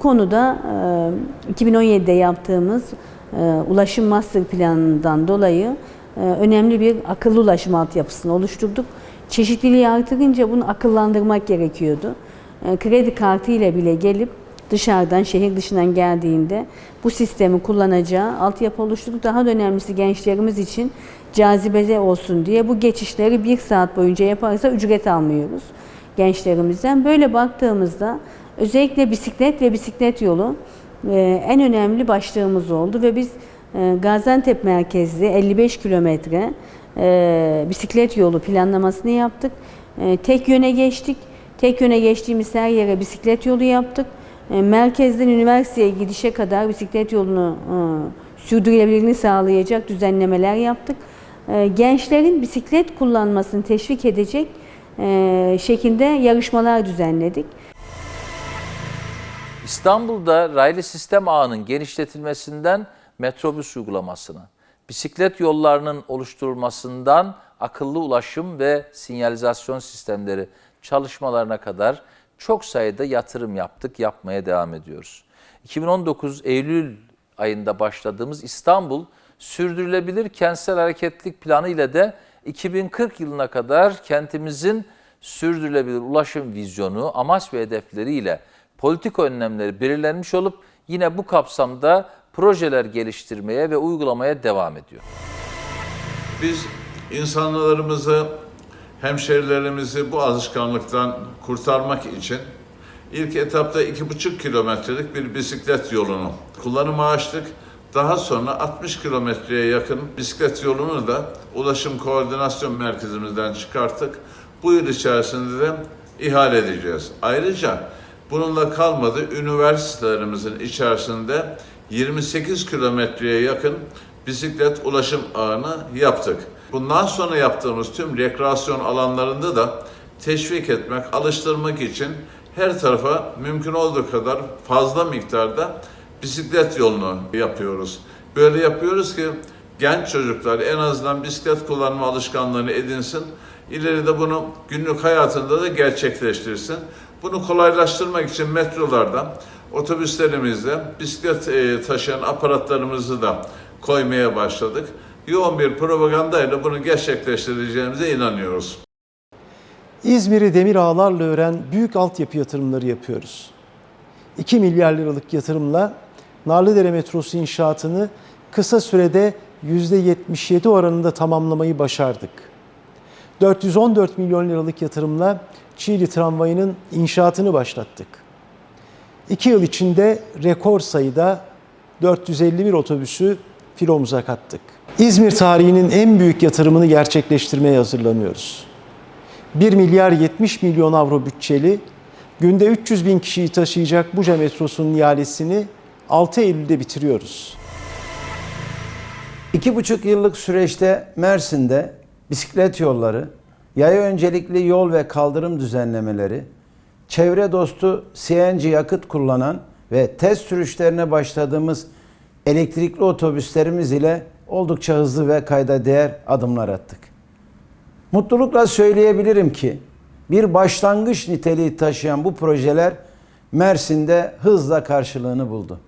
konuda e, 2017'de yaptığımız e, ulaşım master planından dolayı e, önemli bir akıllı ulaşım altyapısını oluşturduk. Çeşitliliği artırınca bunu akıllandırmak gerekiyordu. E, kredi kartı ile bile gelip dışarıdan, şehir dışından geldiğinde bu sistemi kullanacağı altyapı oluşturduk. Daha da önemlisi gençlerimiz için cazibede olsun diye bu geçişleri bir saat boyunca yaparsa ücret almıyoruz gençlerimizden. Böyle baktığımızda özellikle bisiklet ve bisiklet yolu e, en önemli başlığımız oldu ve biz e, Gaziantep merkezli 55 kilometre e, bisiklet yolu planlamasını yaptık. Tek yöne geçtik. Tek yöne geçtiğimiz her yere bisiklet yolu yaptık. Merkezden üniversiteye gidişe kadar bisiklet yolunu sürdürülebilirliğini sağlayacak düzenlemeler yaptık. Gençlerin bisiklet kullanmasını teşvik edecek şekilde yarışmalar düzenledik. İstanbul'da raylı sistem ağının genişletilmesinden metrobüs uygulamasına, bisiklet yollarının oluşturulmasından akıllı ulaşım ve sinyalizasyon sistemleri çalışmalarına kadar çok sayıda yatırım yaptık, yapmaya devam ediyoruz. 2019 Eylül ayında başladığımız İstanbul Sürdürülebilir Kentsel Hareketlilik Planı ile de 2040 yılına kadar kentimizin sürdürülebilir ulaşım vizyonu, amaç ve hedefleriyle politik önlemleri belirlenmiş olup yine bu kapsamda projeler geliştirmeye ve uygulamaya devam ediyor. Biz insanlarımızı, hemşerilerimizi bu alışkanlıktan kurtarmak için ilk etapta iki buçuk kilometrelik bir bisiklet yolunu kullanıma açtık. Daha sonra 60 kilometreye yakın bisiklet yolunu da Ulaşım Koordinasyon Merkezimizden çıkarttık. Bu yıl içerisinde de ihale edeceğiz. Ayrıca bununla kalmadı üniversitelerimizin içerisinde 28 kilometreye yakın bisiklet ulaşım ağını yaptık. Bundan sonra yaptığımız tüm rekreasyon alanlarında da teşvik etmek, alıştırmak için her tarafa mümkün olduğu kadar fazla miktarda bisiklet yolunu yapıyoruz. Böyle yapıyoruz ki genç çocuklar en azından bisiklet kullanma alışkanlığını edinsin. İleride bunu günlük hayatında da gerçekleştirsin. Bunu kolaylaştırmak için metrolarda, otobüslerimizde bisiklet e, taşıyan aparatlarımızı da koymaya başladık. Yoğun bir propagandayla bunu gerçekleştireceğimize inanıyoruz. İzmir'i demir ağlarla ören büyük altyapı yatırımları yapıyoruz. 2 milyar liralık yatırımla Narlıdere metrosu inşaatını kısa sürede %77 oranında tamamlamayı başardık. 414 milyon liralık yatırımla Çiğli tramvayının inşaatını başlattık. 2 yıl içinde rekor sayıda 451 otobüsü filomuza kattık. İzmir tarihinin en büyük yatırımını gerçekleştirmeye hazırlanıyoruz. 1 milyar 70 milyon avro bütçeli, günde 300 bin kişiyi taşıyacak Buca metrosunun ihalesini 6 Eylül'de bitiriyoruz. İki buçuk yıllık süreçte Mersin'de bisiklet yolları, yaya öncelikli yol ve kaldırım düzenlemeleri, çevre dostu CNG yakıt kullanan ve test sürüşlerine başladığımız elektrikli otobüslerimiz ile oldukça hızlı ve kayda değer adımlar attık. Mutlulukla söyleyebilirim ki bir başlangıç niteliği taşıyan bu projeler Mersin'de hızla karşılığını buldu.